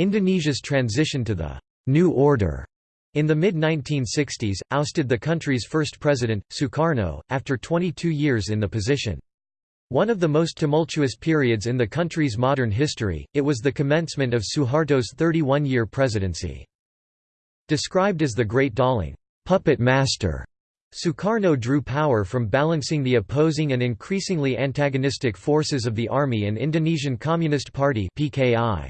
Indonesia's transition to the «New Order» in the mid-1960s, ousted the country's first president, Sukarno, after 22 years in the position. One of the most tumultuous periods in the country's modern history, it was the commencement of Suharto's 31-year presidency. Described as the Great Dalang puppet master, Sukarno drew power from balancing the opposing and increasingly antagonistic forces of the Army and Indonesian Communist Party (PKI).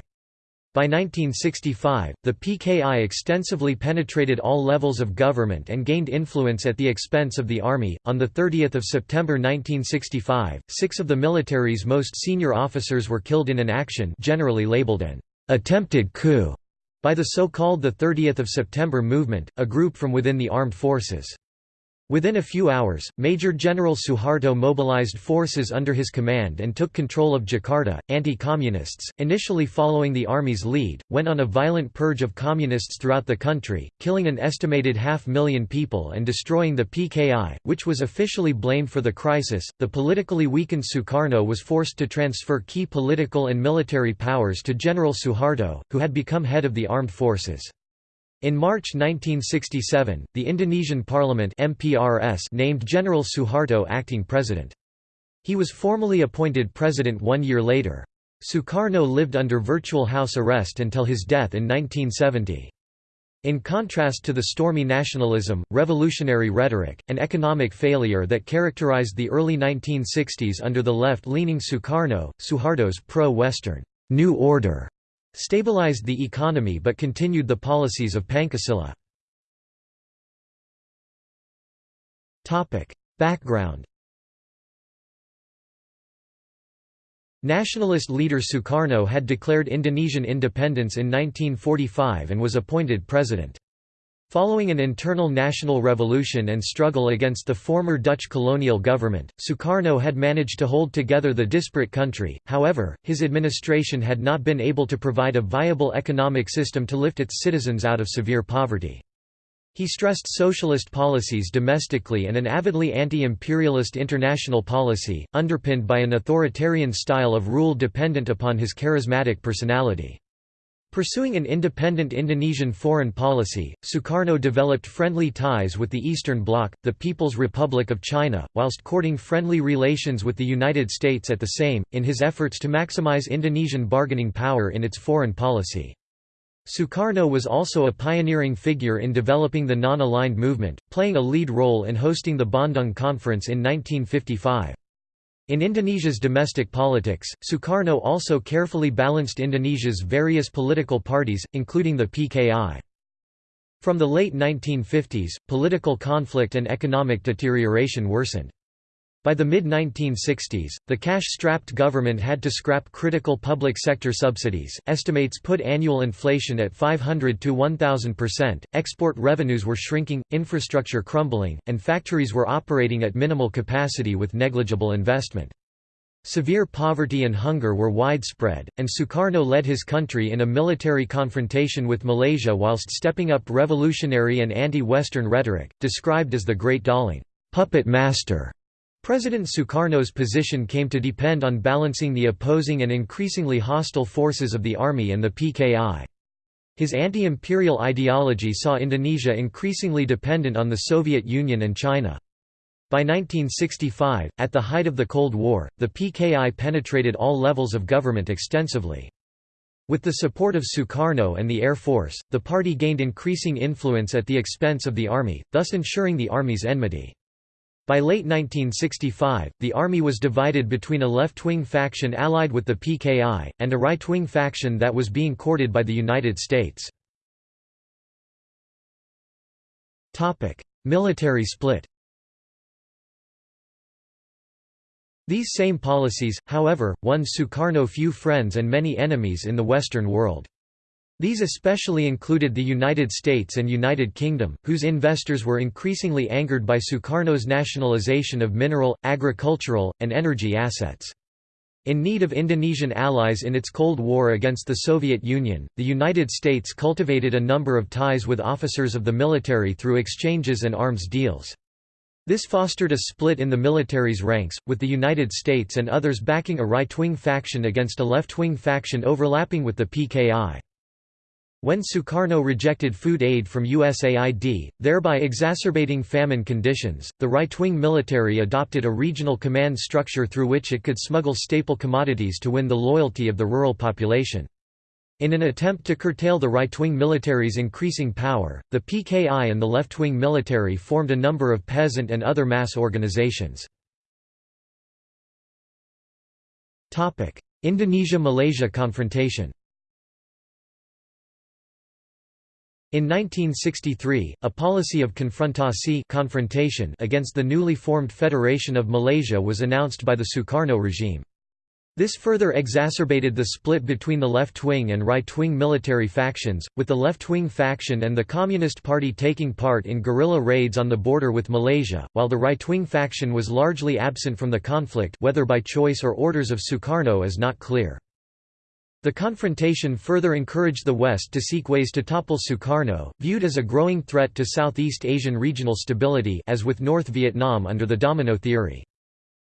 By 1965, the PKI extensively penetrated all levels of government and gained influence at the expense of the army. On the 30th of September 1965, six of the military's most senior officers were killed in an action generally labeled an attempted coup by the so-called the 30th of September movement, a group from within the armed forces. Within a few hours, Major General Suharto mobilized forces under his command and took control of Jakarta. Anti communists, initially following the army's lead, went on a violent purge of communists throughout the country, killing an estimated half million people and destroying the PKI, which was officially blamed for the crisis. The politically weakened Sukarno was forced to transfer key political and military powers to General Suharto, who had become head of the armed forces. In March 1967, the Indonesian Parliament MPRS named General Suharto acting president. He was formally appointed president one year later. Sukarno lived under virtual house arrest until his death in 1970. In contrast to the stormy nationalism, revolutionary rhetoric, and economic failure that characterized the early 1960s under the left-leaning Sukarno, Suharto's pro-Western New Order stabilized the economy but continued the policies of Pancasila. Background Nationalist leader Sukarno had declared Indonesian independence in 1945 and was appointed president. Following an internal national revolution and struggle against the former Dutch colonial government, Sukarno had managed to hold together the disparate country, however, his administration had not been able to provide a viable economic system to lift its citizens out of severe poverty. He stressed socialist policies domestically and an avidly anti-imperialist international policy, underpinned by an authoritarian style of rule dependent upon his charismatic personality. Pursuing an independent Indonesian foreign policy, Sukarno developed friendly ties with the Eastern Bloc, the People's Republic of China, whilst courting friendly relations with the United States at the same, in his efforts to maximize Indonesian bargaining power in its foreign policy. Sukarno was also a pioneering figure in developing the non-aligned movement, playing a lead role in hosting the Bandung Conference in 1955. In Indonesia's domestic politics, Sukarno also carefully balanced Indonesia's various political parties, including the PKI. From the late 1950s, political conflict and economic deterioration worsened. By the mid-1960s, the cash-strapped government had to scrap critical public sector subsidies. Estimates put annual inflation at 500 to 1000%. Export revenues were shrinking, infrastructure crumbling, and factories were operating at minimal capacity with negligible investment. Severe poverty and hunger were widespread, and Sukarno led his country in a military confrontation with Malaysia whilst stepping up revolutionary and anti-Western rhetoric, described as the Great Dalang puppet master. President Sukarno's position came to depend on balancing the opposing and increasingly hostile forces of the army and the PKI. His anti-imperial ideology saw Indonesia increasingly dependent on the Soviet Union and China. By 1965, at the height of the Cold War, the PKI penetrated all levels of government extensively. With the support of Sukarno and the Air Force, the party gained increasing influence at the expense of the army, thus ensuring the army's enmity. By late 1965, the army was divided between a left-wing faction allied with the PKI, and a right-wing faction that was being courted by the United States. Military split These same policies, however, won Sukarno few friends and many enemies in the Western world. These especially included the United States and United Kingdom, whose investors were increasingly angered by Sukarno's nationalization of mineral, agricultural, and energy assets. In need of Indonesian allies in its Cold War against the Soviet Union, the United States cultivated a number of ties with officers of the military through exchanges and arms deals. This fostered a split in the military's ranks, with the United States and others backing a right-wing faction against a left-wing faction overlapping with the PKI. When Sukarno rejected food aid from USAID, thereby exacerbating famine conditions, the right-wing military adopted a regional command structure through which it could smuggle staple commodities to win the loyalty of the rural population. In an attempt to curtail the right-wing military's increasing power, the PKI and the left-wing military formed a number of peasant and other mass organizations. Indonesia–Malaysia confrontation In 1963, a policy of confrontasi confrontation against the newly formed Federation of Malaysia was announced by the Sukarno regime. This further exacerbated the split between the left-wing and right-wing military factions, with the left-wing faction and the Communist Party taking part in guerrilla raids on the border with Malaysia, while the right-wing faction was largely absent from the conflict whether by choice or orders of Sukarno is not clear. The confrontation further encouraged the West to seek ways to topple Sukarno, viewed as a growing threat to Southeast Asian regional stability as with North Vietnam under the domino theory.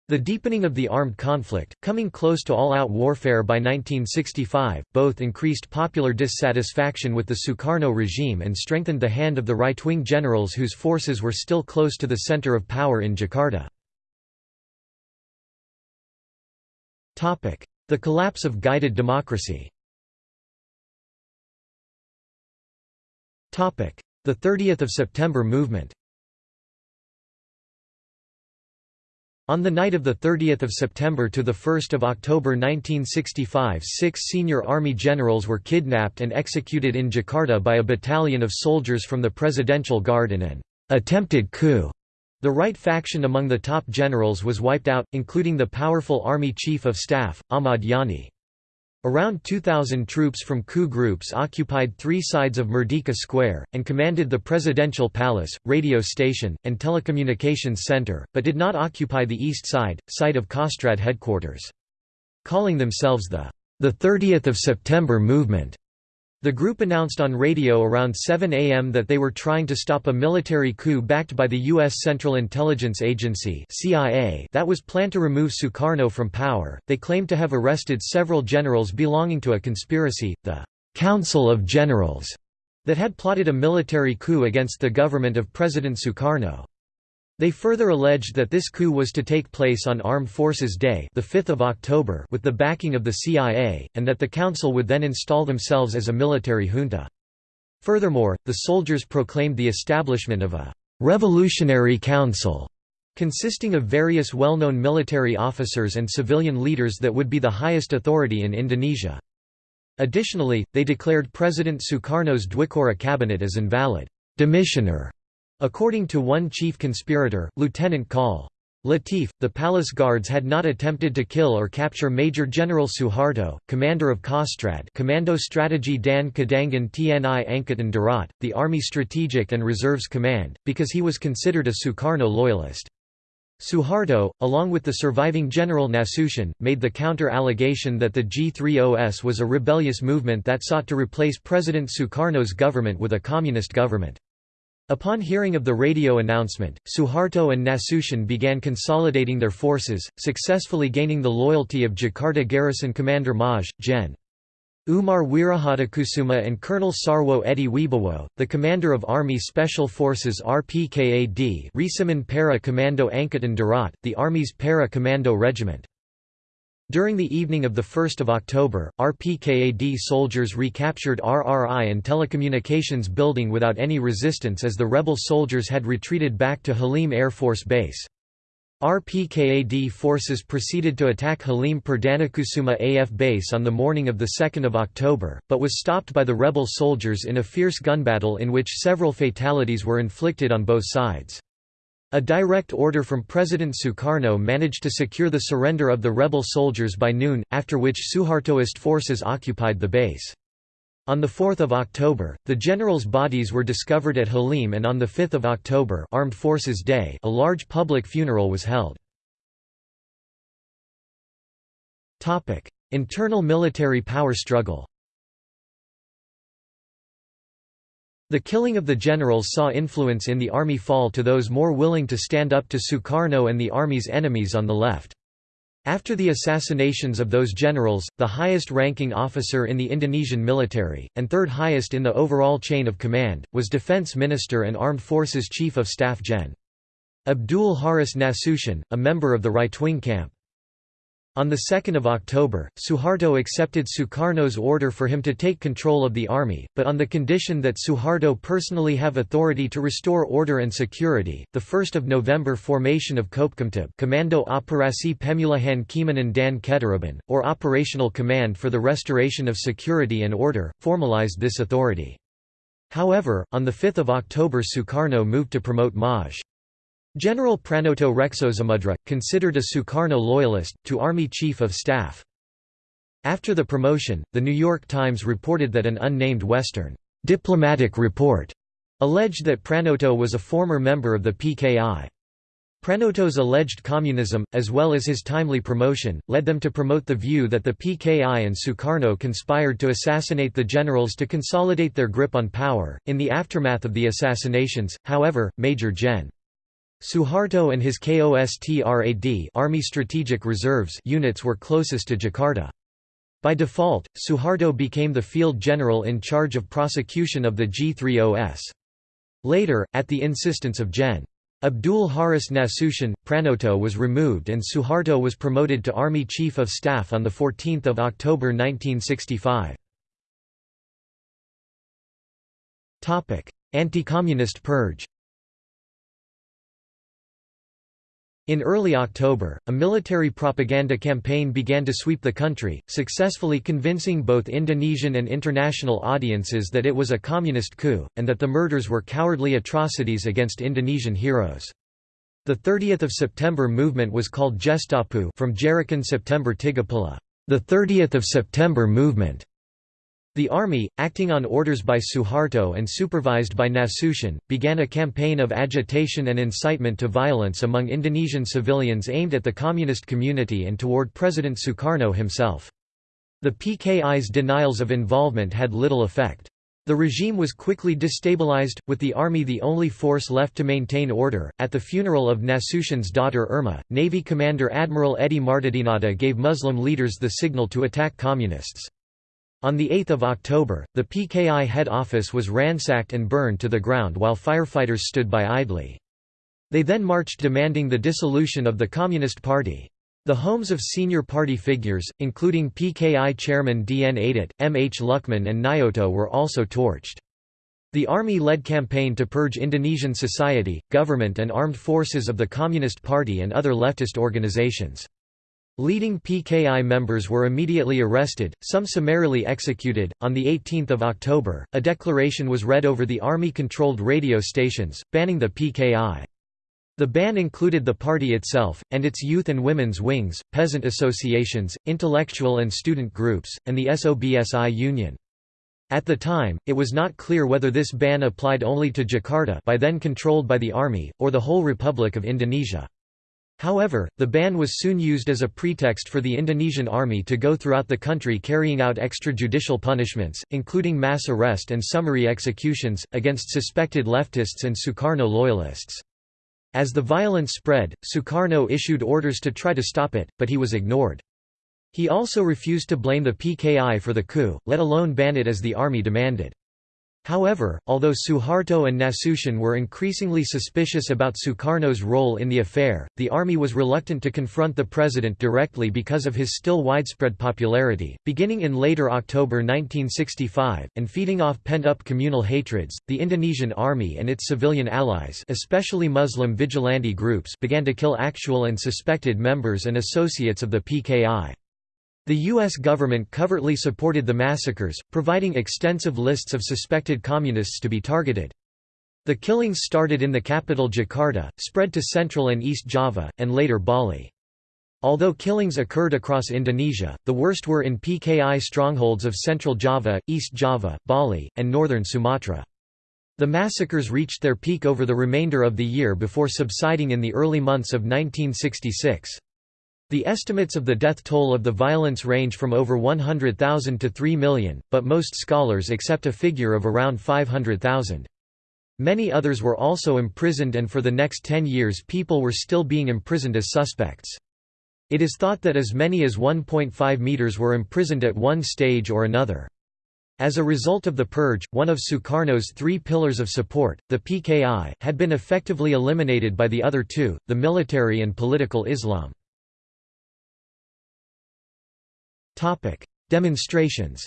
The deepening of the armed conflict, coming close to all-out warfare by 1965, both increased popular dissatisfaction with the Sukarno regime and strengthened the hand of the right-wing generals whose forces were still close to the center of power in Jakarta. The collapse of guided democracy. The 30th of September movement. On the night of 30 September to 1 October 1965 six senior army generals were kidnapped and executed in Jakarta by a battalion of soldiers from the Presidential Guard in an attempted coup. The right faction among the top generals was wiped out, including the powerful Army Chief of Staff, Ahmad Yani. Around 2,000 troops from coup groups occupied three sides of Merdeka Square, and commanded the presidential palace, radio station, and telecommunications center, but did not occupy the east side, site of Kostrad headquarters. Calling themselves the, the 30th of September movement, the group announced on radio around 7 a.m. that they were trying to stop a military coup backed by the U.S. Central Intelligence Agency (CIA) that was planned to remove Sukarno from power. They claimed to have arrested several generals belonging to a conspiracy, the Council of Generals, that had plotted a military coup against the government of President Sukarno. They further alleged that this coup was to take place on Armed Forces Day the 5th of October with the backing of the CIA, and that the council would then install themselves as a military junta. Furthermore, the soldiers proclaimed the establishment of a «revolutionary council» consisting of various well-known military officers and civilian leaders that would be the highest authority in Indonesia. Additionally, they declared President Sukarno's Dwikora cabinet as invalid demissioner According to one chief conspirator, Lieutenant Col. Latif, the palace guards had not attempted to kill or capture Major General Suharto, commander of Kostrad Commando Strategy Dan Cadangan Tni Angkatan Darat, the Army Strategic and Reserves Command, because he was considered a Sukarno loyalist. Suharto, along with the surviving General Nasution, made the counter-allegation that the G30S was a rebellious movement that sought to replace President Sukarno's government with a communist government. Upon hearing of the radio announcement, Suharto and Nasution began consolidating their forces, successfully gaining the loyalty of Jakarta garrison commander Maj. Gen. Umar Wirahadikusuma and Colonel Sarwo Edi Wibowo, the commander of Army Special Forces RPKAD Resimen Para Commando Angkatan Darat, the Army's Para Commando Regiment. During the evening of 1 October, RPKAD soldiers recaptured RRI and telecommunications building without any resistance as the rebel soldiers had retreated back to Halim Air Force Base. RPKAD forces proceeded to attack Halim Perdanakusuma AF base on the morning of 2 October, but was stopped by the rebel soldiers in a fierce gun battle in which several fatalities were inflicted on both sides. A direct order from President Sukarno managed to secure the surrender of the rebel soldiers by noon, after which Suhartoist forces occupied the base. On 4 October, the generals' bodies were discovered at Halim and on 5 October Armed Forces Day a large public funeral was held. Internal military power struggle The killing of the generals saw influence in the army fall to those more willing to stand up to Sukarno and the army's enemies on the left. After the assassinations of those generals, the highest-ranking officer in the Indonesian military, and third highest in the overall chain of command, was Defense Minister and Armed Forces Chief of Staff Gen. Abdul Haris Nasution, a member of the right-wing camp. On 2 October, Suharto accepted Sukarno's order for him to take control of the army, but on the condition that Suharto personally have authority to restore order and security. The 1st of November formation of Kopkamtib Komando Operasi Pemulihan Keamanan dan Ketertiban, or Operational Command for the Restoration of Security and Order, formalized this authority. However, on 5 October Sukarno moved to promote Maj. General Pranoto Reksosamudra, considered a Sukarno loyalist, to Army Chief of Staff. After the promotion, The New York Times reported that an unnamed Western diplomatic report alleged that Pranoto was a former member of the PKI. Pranoto's alleged communism, as well as his timely promotion, led them to promote the view that the PKI and Sukarno conspired to assassinate the generals to consolidate their grip on power. In the aftermath of the assassinations, however, Major Gen. Suharto and his KOSTRAD Army Strategic Reserves units were closest to Jakarta. By default, Suharto became the field general in charge of prosecution of the G30S. Later, at the insistence of Gen. Abdul Haris Nasution, Pranoto was removed and Suharto was promoted to Army Chief of Staff on 14 October 1965. Anti-communist purge In early October, a military propaganda campaign began to sweep the country, successfully convincing both Indonesian and international audiences that it was a communist coup, and that the murders were cowardly atrocities against Indonesian heroes. The 30th of September movement was called Gestapu from Gerakan September Tigapuluh, the 30th of September movement. The army, acting on orders by Suharto and supervised by Nasution, began a campaign of agitation and incitement to violence among Indonesian civilians aimed at the communist community and toward President Sukarno himself. The PKI's denials of involvement had little effect. The regime was quickly destabilized, with the army the only force left to maintain order. At the funeral of Nasution's daughter Irma, Navy Commander Admiral Edi Martadinata gave Muslim leaders the signal to attack communists. On 8 October, the PKI head office was ransacked and burned to the ground while firefighters stood by idly. They then marched demanding the dissolution of the Communist Party. The homes of senior party figures, including PKI chairman D. N. Aidit, M. H. Lukman and Nyoto were also torched. The army-led campaign to purge Indonesian society, government and armed forces of the Communist Party and other leftist organizations. Leading PKI members were immediately arrested, some summarily executed. On the 18th of October, a declaration was read over the army-controlled radio stations, banning the PKI. The ban included the party itself, and its youth and women's wings, peasant associations, intellectual and student groups, and the SOBSI Union. At the time, it was not clear whether this ban applied only to Jakarta by then controlled by the army, or the whole Republic of Indonesia. However, the ban was soon used as a pretext for the Indonesian army to go throughout the country carrying out extrajudicial punishments, including mass arrest and summary executions, against suspected leftists and Sukarno loyalists. As the violence spread, Sukarno issued orders to try to stop it, but he was ignored. He also refused to blame the PKI for the coup, let alone ban it as the army demanded. However, although Suharto and Nasution were increasingly suspicious about Sukarno's role in the affair, the army was reluctant to confront the president directly because of his still widespread popularity. Beginning in later October 1965, and feeding off pent up communal hatreds, the Indonesian army and its civilian allies, especially Muslim vigilante groups, began to kill actual and suspected members and associates of the PKI. The U.S. government covertly supported the massacres, providing extensive lists of suspected communists to be targeted. The killings started in the capital Jakarta, spread to Central and East Java, and later Bali. Although killings occurred across Indonesia, the worst were in PKI strongholds of Central Java, East Java, Bali, and northern Sumatra. The massacres reached their peak over the remainder of the year before subsiding in the early months of 1966. The estimates of the death toll of the violence range from over 100,000 to 3 million, but most scholars accept a figure of around 500,000. Many others were also imprisoned and for the next ten years people were still being imprisoned as suspects. It is thought that as many as 1.5 meters were imprisoned at one stage or another. As a result of the purge, one of Sukarno's three pillars of support, the PKI, had been effectively eliminated by the other two, the military and political Islam. Demonstrations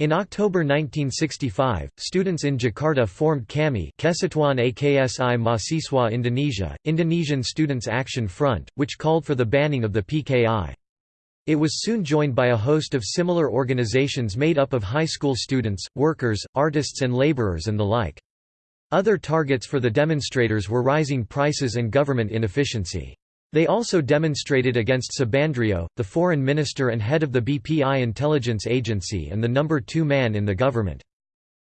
In October 1965, students in Jakarta formed KAMI Kesatuan AKSI Mahasiswa Indonesia, Indonesian Students Action Front, which called for the banning of the PKI. It was soon joined by a host of similar organizations made up of high school students, workers, artists and laborers and the like. Other targets for the demonstrators were rising prices and government inefficiency. They also demonstrated against Subandrio, the foreign minister and head of the BPI intelligence agency and the number two man in the government.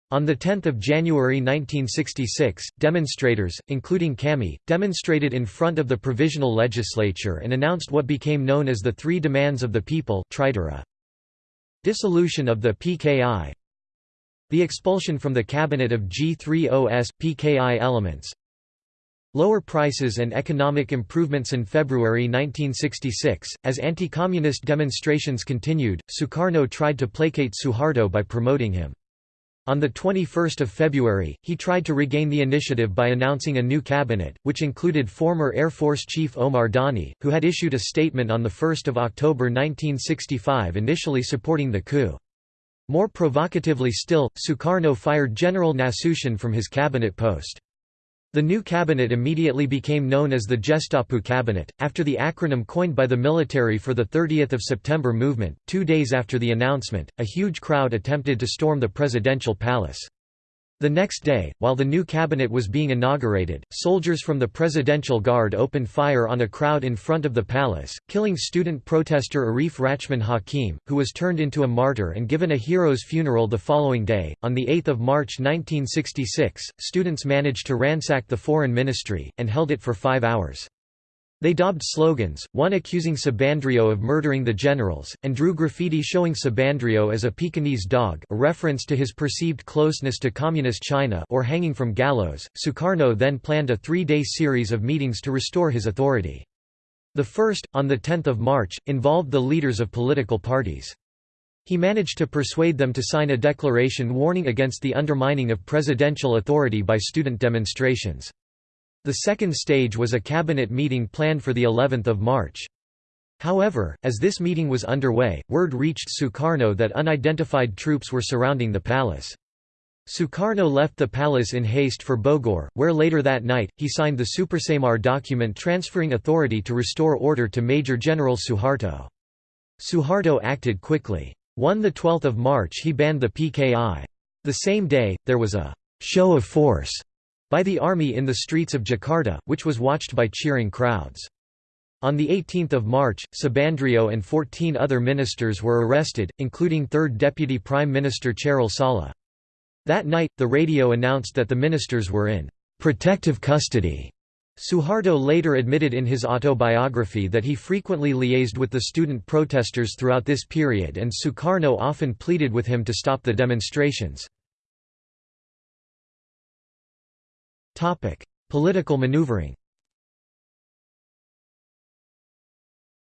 On 10 January 1966, demonstrators, including KAMI, demonstrated in front of the Provisional Legislature and announced what became known as the Three Demands of the People Dissolution of the PKI The expulsion from the cabinet of G30S, PKI elements Lower prices and economic improvements in February 1966, as anti-communist demonstrations continued, Sukarno tried to placate Suharto by promoting him. On 21 February, he tried to regain the initiative by announcing a new cabinet, which included former Air Force Chief Omar Dhani, who had issued a statement on 1 October 1965 initially supporting the coup. More provocatively still, Sukarno fired General Nasution from his cabinet post. The new cabinet immediately became known as the Gestapu cabinet, after the acronym coined by the military for the 30th of September movement. Two days after the announcement, a huge crowd attempted to storm the presidential palace. The next day, while the new cabinet was being inaugurated, soldiers from the Presidential Guard opened fire on a crowd in front of the palace, killing student protester Arif Rachman Hakim, who was turned into a martyr and given a hero's funeral the following day. On 8 March 1966, students managed to ransack the foreign ministry, and held it for five hours. They daubed slogans, one accusing Subandrio of murdering the generals, and drew graffiti showing Subandrio as a Pekingese dog a reference to his perceived closeness to Communist China or hanging from gallows. Sukarno then planned a three-day series of meetings to restore his authority. The first, on 10 March, involved the leaders of political parties. He managed to persuade them to sign a declaration warning against the undermining of presidential authority by student demonstrations. The second stage was a cabinet meeting planned for the 11th of March. However, as this meeting was underway, word reached Sukarno that unidentified troops were surrounding the palace. Sukarno left the palace in haste for Bogor, where later that night, he signed the Supersemar document transferring authority to restore order to Major General Suharto. Suharto acted quickly. On 12 March he banned the PKI. The same day, there was a «show of force» by the army in the streets of Jakarta, which was watched by cheering crowds. On 18 March, Subandrio and 14 other ministers were arrested, including 3rd Deputy Prime Minister Chairul Saleh. That night, the radio announced that the ministers were in «protective custody». Suharto later admitted in his autobiography that he frequently liaised with the student protesters throughout this period and Sukarno often pleaded with him to stop the demonstrations. Topic: Political maneuvering.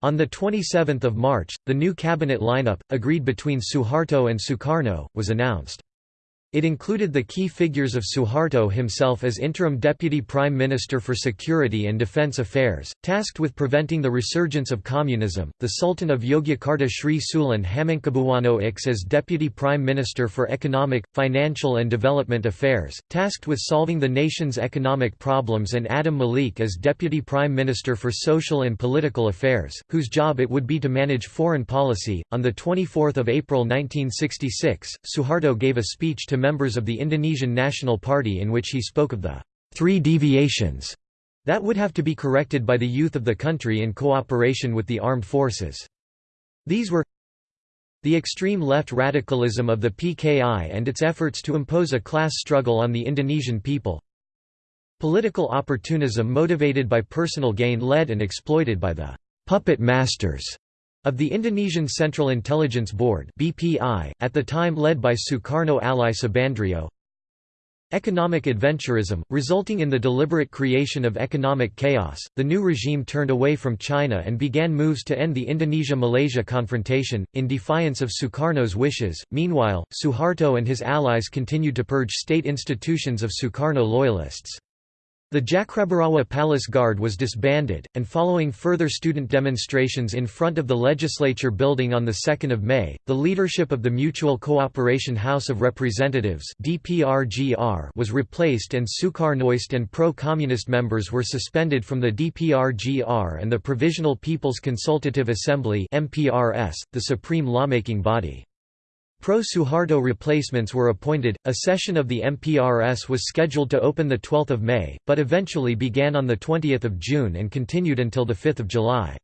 On 27 March, the new cabinet lineup, agreed between Suharto and Sukarno, was announced. It included the key figures of Suharto himself as interim deputy prime minister for security and defense affairs, tasked with preventing the resurgence of communism, the Sultan of Yogyakarta Sri Sultan Hamengkubuwono IX as deputy prime minister for economic, financial and development affairs, tasked with solving the nation's economic problems and Adam Malik as deputy prime minister for social and political affairs, whose job it would be to manage foreign policy. On 24 April 1966, Suharto gave a speech to members of the Indonesian National Party in which he spoke of the three deviations that would have to be corrected by the youth of the country in cooperation with the armed forces. These were the extreme left radicalism of the PKI and its efforts to impose a class struggle on the Indonesian people, political opportunism motivated by personal gain led and exploited by the puppet masters of the Indonesian Central Intelligence Board (BPI), at the time led by Sukarno ally Subandrio, Economic adventurism, resulting in the deliberate creation of economic chaos, the new regime turned away from China and began moves to end the Indonesia-Malaysia confrontation, in defiance of Sukarno's wishes. Meanwhile, Suharto and his allies continued to purge state institutions of Sukarno loyalists. The Cakrabirawa Palace Guard was disbanded, and following further student demonstrations in front of the legislature building on 2 May, the leadership of the Mutual Cooperation House of Representatives was replaced and Sukarnoist and pro-communist members were suspended from the DPRGR and the Provisional People's Consultative Assembly the supreme lawmaking body. Pro-Suharto replacements were appointed. A session of the MPRS was scheduled to open 12 May, but eventually began on 20 June and continued until 5 July.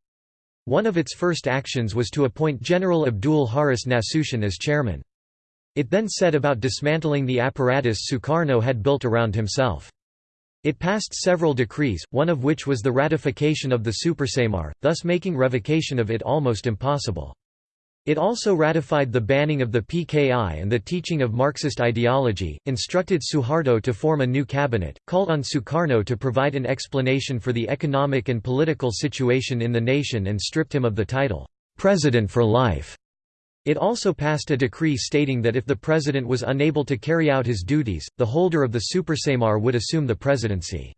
One of its first actions was to appoint General Abdul Haris Nasution as chairman. It then set about dismantling the apparatus Sukarno had built around himself. It passed several decrees, one of which was the ratification of the Supersemar, thus making revocation of it almost impossible. It also ratified the banning of the PKI and the teaching of Marxist ideology, instructed Suharto to form a new cabinet, called on Sukarno to provide an explanation for the economic and political situation in the nation and stripped him of the title, "'President for Life'". It also passed a decree stating that if the president was unable to carry out his duties, the holder of the Supersemar would assume the presidency.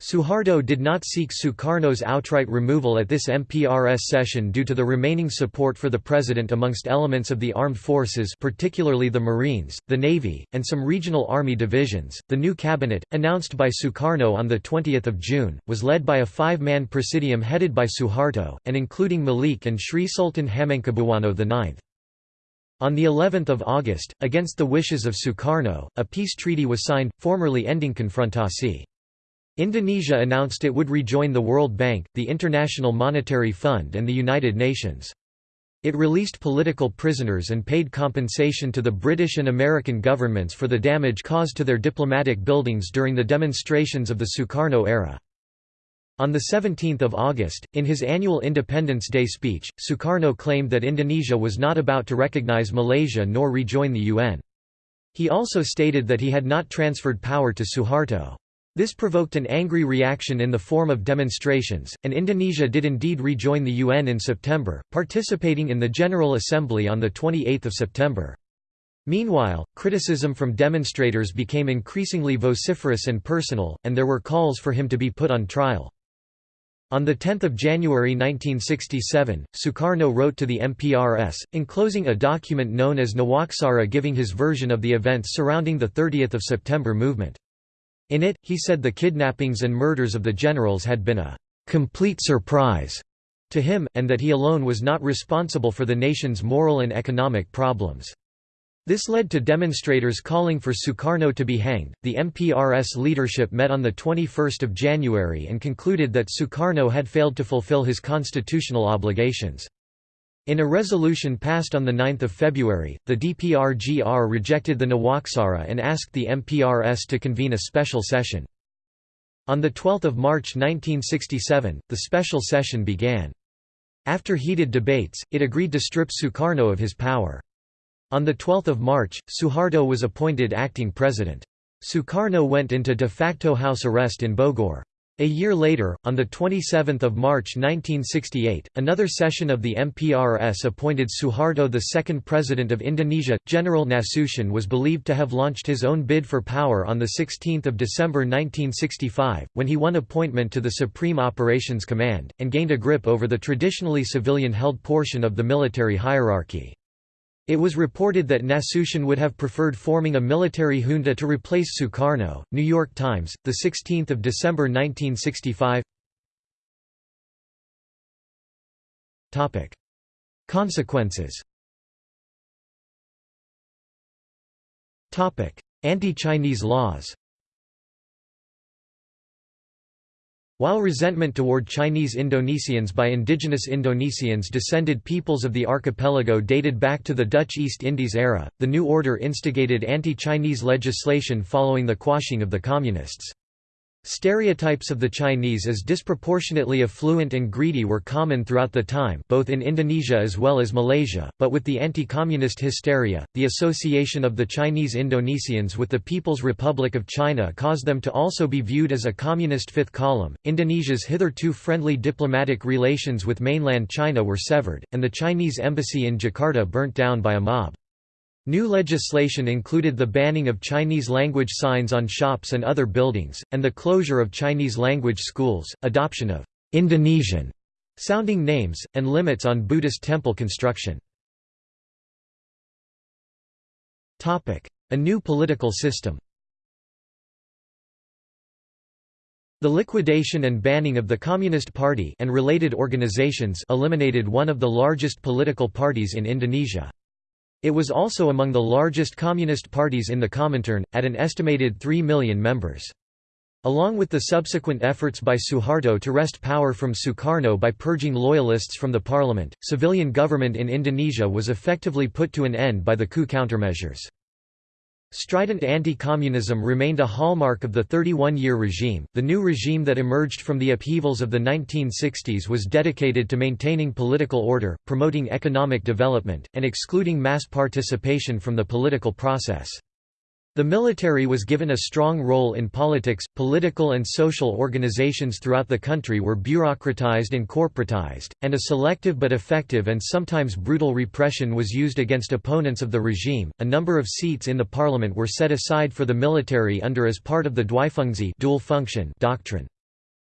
Suharto did not seek Sukarno's outright removal at this MPRS session due to the remaining support for the president amongst elements of the armed forces, particularly the Marines, the Navy, and some regional army divisions. The new cabinet, announced by Sukarno on the 20th of June, was led by a five-man presidium headed by Suharto and including Malik and Sri Sultan Hamengkubuwono IX. On the 11th of August, against the wishes of Sukarno, a peace treaty was signed, formally ending confrontasi. Indonesia announced it would rejoin the World Bank, the International Monetary Fund and the United Nations. It released political prisoners and paid compensation to the British and American governments for the damage caused to their diplomatic buildings during the demonstrations of the Sukarno era. On 17 August, in his annual Independence Day speech, Sukarno claimed that Indonesia was not about to recognize Malaysia nor rejoin the UN. He also stated that he had not transferred power to Suharto. This provoked an angry reaction in the form of demonstrations, and Indonesia did indeed rejoin the UN in September, participating in the General Assembly on 28 September. Meanwhile, criticism from demonstrators became increasingly vociferous and personal, and there were calls for him to be put on trial. On 10 January 1967, Sukarno wrote to the MPRS, enclosing a document known as Nawaksara giving his version of the events surrounding the 30 September movement. In it, he said the kidnappings and murders of the generals had been a «complete surprise» to him, and that he alone was not responsible for the nation's moral and economic problems. This led to demonstrators calling for Sukarno to be hanged. The MPRS leadership met on the 21st of January and concluded that Sukarno had failed to fulfill his constitutional obligations. In a resolution passed on 9 February, the DPRGR rejected the Nawaksara and asked the MPRS to convene a special session. On 12 March 1967, the special session began. After heated debates, it agreed to strip Sukarno of his power. On 12 March, Suharto was appointed acting president. Sukarno went into de facto house arrest in Bogor. A year later, on 27 March 1968, another session of the MPRS appointed Suharto the second president of Indonesia. General Nasution was believed to have launched his own bid for power on 16 December 1965, when he won appointment to the Supreme Operations Command, and gained a grip over the traditionally civilian-held portion of the military hierarchy. It was reported that Nasution would have preferred forming a military junta to replace Sukarno. New York Times, the 16th of December 1965. Topic: Consequences. Topic: Anti-Chinese laws. While resentment toward Chinese Indonesians by indigenous Indonesians descended peoples of the archipelago dated back to the Dutch East Indies era, the new order instigated anti-Chinese legislation following the quashing of the Communists. Stereotypes of the Chinese as disproportionately affluent and greedy were common throughout the time both in Indonesia as well as Malaysia, but with the anti-communist hysteria, the association of the Chinese Indonesians with the People's Republic of China caused them to also be viewed as a communist fifth column. Indonesia's hitherto friendly diplomatic relations with mainland China were severed, and the Chinese embassy in Jakarta burnt down by a mob. New legislation included the banning of Chinese-language signs on shops and other buildings, and the closure of Chinese-language schools, adoption of «Indonesian» sounding names, and limits on Buddhist temple construction. A new political system The liquidation and banning of the Communist Party and related organizations eliminated one of the largest political parties in Indonesia. It was also among the largest communist parties in the Comintern, at an estimated 3 million members. Along with the subsequent efforts by Suharto to wrest power from Sukarno by purging loyalists from the parliament, civilian government in Indonesia was effectively put to an end by the coup countermeasures. Strident anti-communism remained a hallmark of the 31-year regime. The new regime that emerged from the upheavals of the 1960s was dedicated to maintaining political order, promoting economic development, and excluding mass participation from the political process. The military was given a strong role in politics. Political and social organizations throughout the country were bureaucratized and corporatized, and a selective but effective and sometimes brutal repression was used against opponents of the regime. A number of seats in the parliament were set aside for the military under as part of the Dwifungsi dual function doctrine.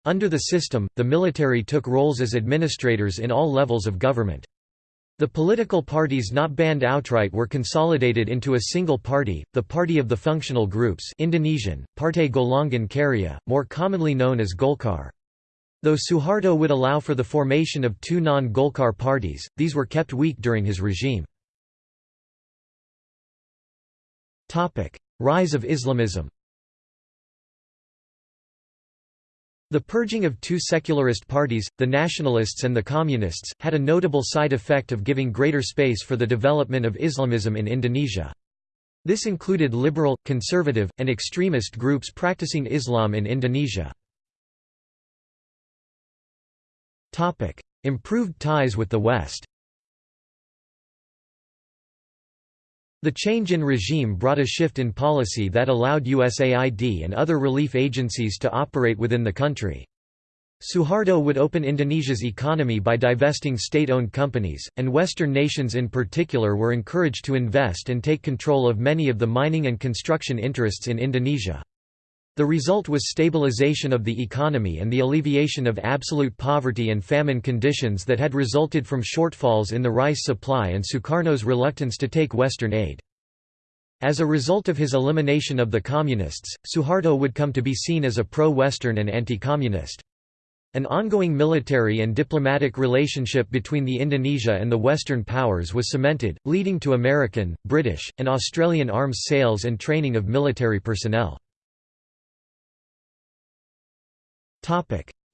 Under the system, the military took roles as administrators in all levels of government. The political parties not banned outright were consolidated into a single party, the Party of the Functional Groups Indonesian, Partai Golongan Karya, more commonly known as Golkar. Though Suharto would allow for the formation of two non-Golkar parties, these were kept weak during his regime. Rise of Islamism The purging of two secularist parties, the Nationalists and the Communists, had a notable side effect of giving greater space for the development of Islamism in Indonesia. This included liberal, conservative, and extremist groups practicing Islam in Indonesia. Improved ties with the West The change in regime brought a shift in policy that allowed USAID and other relief agencies to operate within the country. Suharto would open Indonesia's economy by divesting state-owned companies, and Western nations in particular were encouraged to invest and take control of many of the mining and construction interests in Indonesia. The result was stabilization of the economy and the alleviation of absolute poverty and famine conditions that had resulted from shortfalls in the rice supply and Sukarno's reluctance to take Western aid. As a result of his elimination of the Communists, Suharto would come to be seen as a pro-Western and anti-communist. An ongoing military and diplomatic relationship between the Indonesia and the Western powers was cemented, leading to American, British, and Australian arms sales and training of military personnel.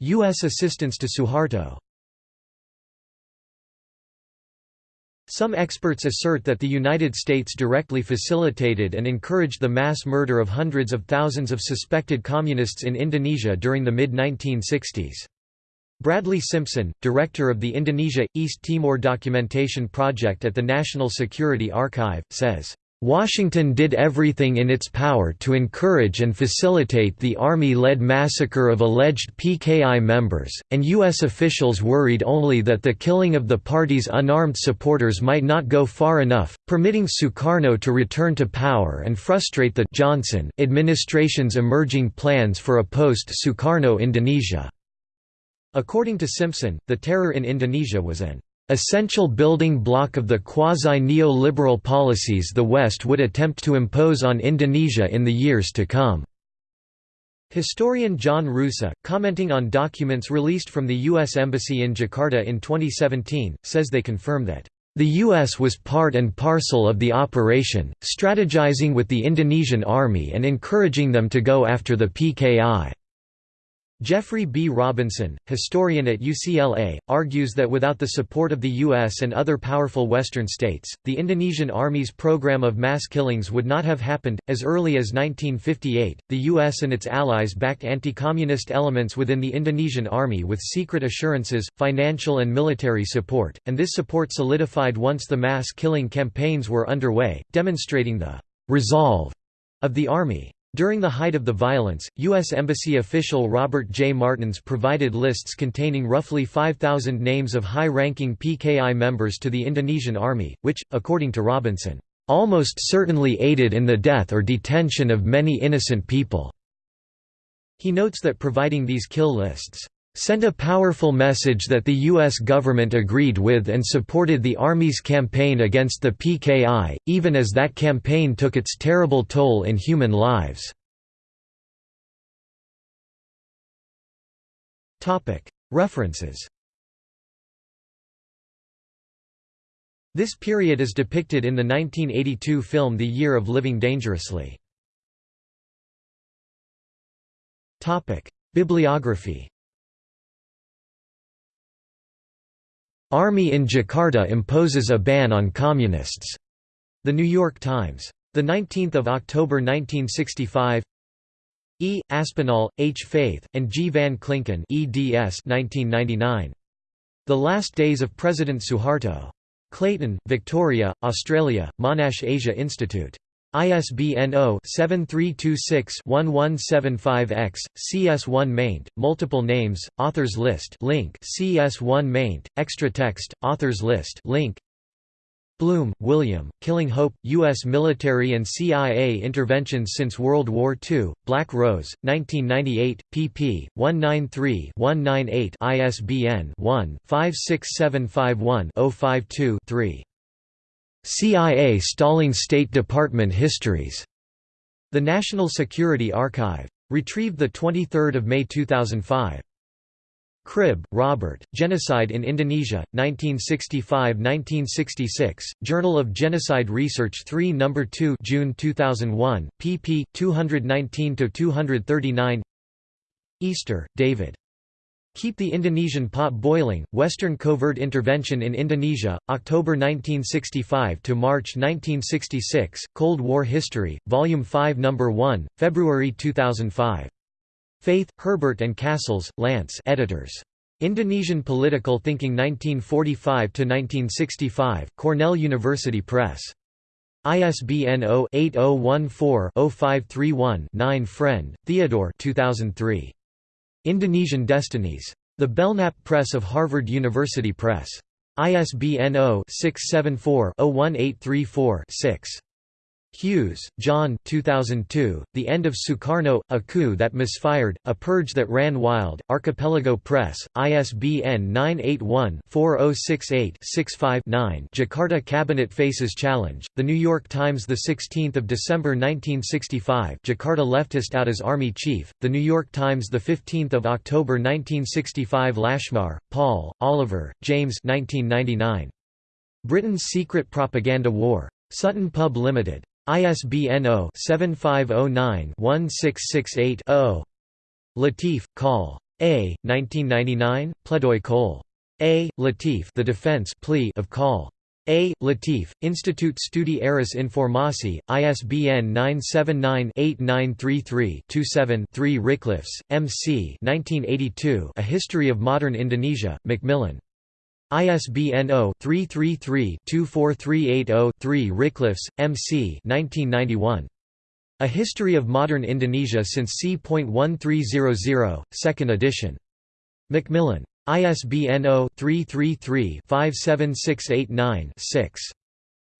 U.S. assistance to Suharto Some experts assert that the United States directly facilitated and encouraged the mass murder of hundreds of thousands of suspected communists in Indonesia during the mid-1960s. Bradley Simpson, director of the Indonesia – East Timor Documentation Project at the National Security Archive, says, Washington did everything in its power to encourage and facilitate the Army-led massacre of alleged PKI members, and U.S. officials worried only that the killing of the party's unarmed supporters might not go far enough, permitting Sukarno to return to power and frustrate the Johnson administration's emerging plans for a post-Sukarno Indonesia. According to Simpson, the terror in Indonesia was an essential building block of the quasi-neoliberal policies the West would attempt to impose on Indonesia in the years to come. Historian John Roosa, commenting on documents released from the U.S. Embassy in Jakarta in 2017, says they confirm that the U.S. was part and parcel of the operation, strategizing with the Indonesian army and encouraging them to go after the PKI. Geoffrey B. Robinson, historian at UCLA, argues that without the support of the U.S. and other powerful Western states, the Indonesian Army's program of mass killings would not have happened. As early as 1958, the U.S. and its allies backed anti communist elements within the Indonesian Army with secret assurances, financial and military support, and this support solidified once the mass killing campaigns were underway, demonstrating the resolve of the Army. During the height of the violence, U.S. Embassy official Robert J. Martens provided lists containing roughly 5,000 names of high-ranking PKI members to the Indonesian Army, which, according to Robinson, "...almost certainly aided in the death or detention of many innocent people." He notes that providing these kill lists sent a powerful message that the U.S. government agreed with and supported the Army's campaign against the PKI, even as that campaign took its terrible toll in human lives. References This period is depicted in the 1982 film The Year of Living Dangerously. Bibliography Army in Jakarta imposes a ban on communists. The New York Times. The 19th of October 1965. E. Aspinall, H. Faith, and G. Van Klinken eds 1999. The Last Days of President Suharto. Clayton, Victoria, Australia, Monash Asia Institute. ISBN 0-7326-1175-X, CS1 maint, multiple names, authors list link CS1 maint, extra text, authors list link Blum, William, Killing Hope, U.S. Military and CIA Interventions Since World War II, Black Rose, 1998, pp. 193-198 ISBN 1-56751-052-3. CIA Stalling State Department Histories. The National Security Archive. Retrieved 23 May 2005. Cribb, Robert, Genocide in Indonesia, 1965–1966, Journal of Genocide Research 3 No. 2 June 2001, pp. 219–239 Easter, David. Keep the Indonesian Pot Boiling, Western Covert Intervention in Indonesia, October 1965 to March 1966, Cold War History, Volume 5 No. 1, February 2005. Faith, Herbert and Cassels, Lance editors. Indonesian Political Thinking 1945–1965, Cornell University Press. ISBN 0-8014-0531-9 Friend, Theodore 2003. Indonesian Destinies. The Belknap Press of Harvard University Press. ISBN 0-674-01834-6. Hughes, John 2002, The End of Sukarno, A Coup That Misfired, A Purge That Ran Wild, Archipelago Press, ISBN 981-4068-65-9 Jakarta Cabinet Faces Challenge, The New York Times 16 December 1965 Jakarta leftist out as Army Chief, The New York Times 15 October 1965 Lashmar, Paul, Oliver, James 1999. Britain's Secret Propaganda War. Sutton Pub Limited. ISBN 0-7509-1668-0. Latif, Col. A. 1999, Pledoi Col. A. Latif The Defense plea of Col. A. Latif, Institut Studi Arus Informasi, ISBN 979-8933-27-3 Ricklefs, M. C. 1982, A History of Modern Indonesia, Macmillan. ISBN 0-333-24380-3 Ricklefs, M.C. A History of Modern Indonesia since c.1300, 2nd edition. Macmillan. ISBN 0-333-57689-6.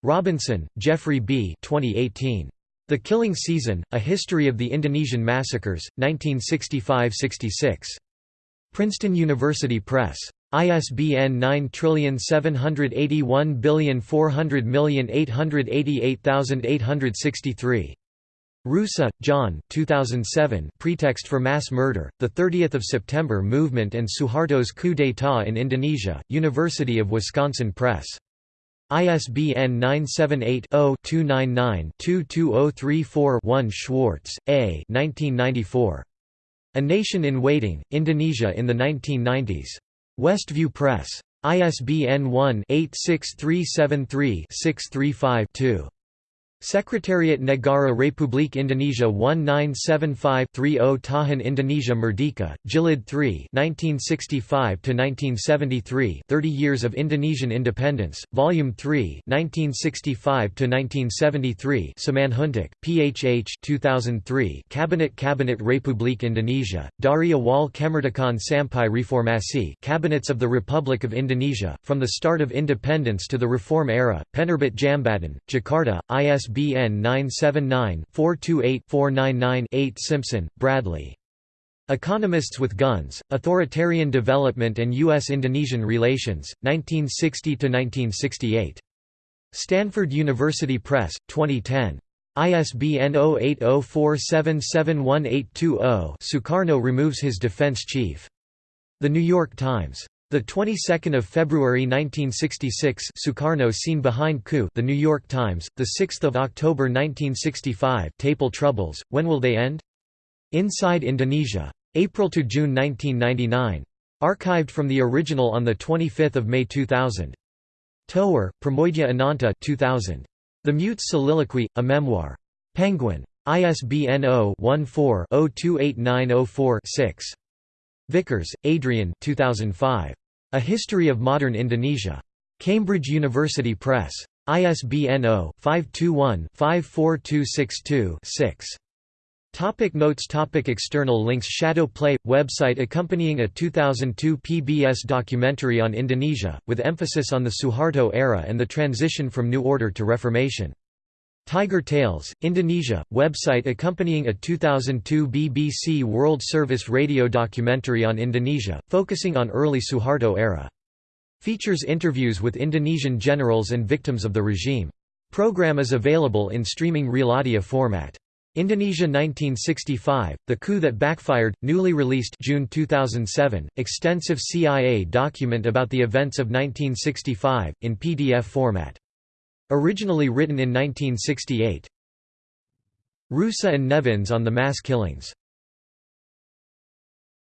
Robinson, Geoffrey B. 2018. The Killing Season, A History of the Indonesian Massacres, 1965–66. Princeton University Press. ISBN 9781400488863. Roosa, John 2007 Pretext for Mass Murder, The 30th of September Movement and Suharto's Coup d'état in Indonesia, University of Wisconsin Press. ISBN 978 0 299 22034 1 Schwarz, A. 1994. A Nation in Waiting, Indonesia in the 1990s. Westview Press. ISBN 1-86373-635-2. Sekretariat Negara Republik Indonesia 1975-30 Tahun Indonesia Merdeka, Jilid 3 1965–1973 30 Years of Indonesian Independence, Volume 3 1965–1973 Simanjuntak, PHH 2003 Kabinet Kabinet Republik Indonesia, Dari Awal Kemerdekaan Sampai Reformasi Cabinets of the Republic of Indonesia, from the start of independence to the reform era, Penerbit Djambatan, Jakarta, ISBN ISBN 978-428-499-8 Simpson, Bradley. Economists with Guns, Authoritarian Development and U.S.-Indonesian Relations, 1960–1968. Stanford University Press, 2010. ISBN 0804771820 Sukarno removes his defense chief. The New York Times. The 22nd of February 1966, Sukarno seen behind coup. The New York Times. The 6th of October 1965, Tapol troubles. When will they end? Inside Indonesia. April to June 1999. Archived from the original on the 25th of May 2000. Toer, Pramoedya Ananta 2000. The Mute's Soliloquy, a Memoir. Penguin. ISBN 0-14-028904-6. Vickers, Adrian 2005. A History of Modern Indonesia. Cambridge University Press. ISBN 0-521-54262-6. Topic notes topic External links Shadow Play – website accompanying a 2002 PBS documentary on Indonesia, with emphasis on the Suharto era and the transition from New Order to Reformation. Tiger Tales, Indonesia, website accompanying a 2002 BBC World Service radio documentary on Indonesia, focusing on early Suharto era. Features interviews with Indonesian generals and victims of the regime. Program is available in streaming real audio format. Indonesia 1965, The Coup That Backfired, newly released June 2007, extensive CIA document about the events of 1965, in PDF format. Originally written in 1968. Roosa and Nevins on the mass killings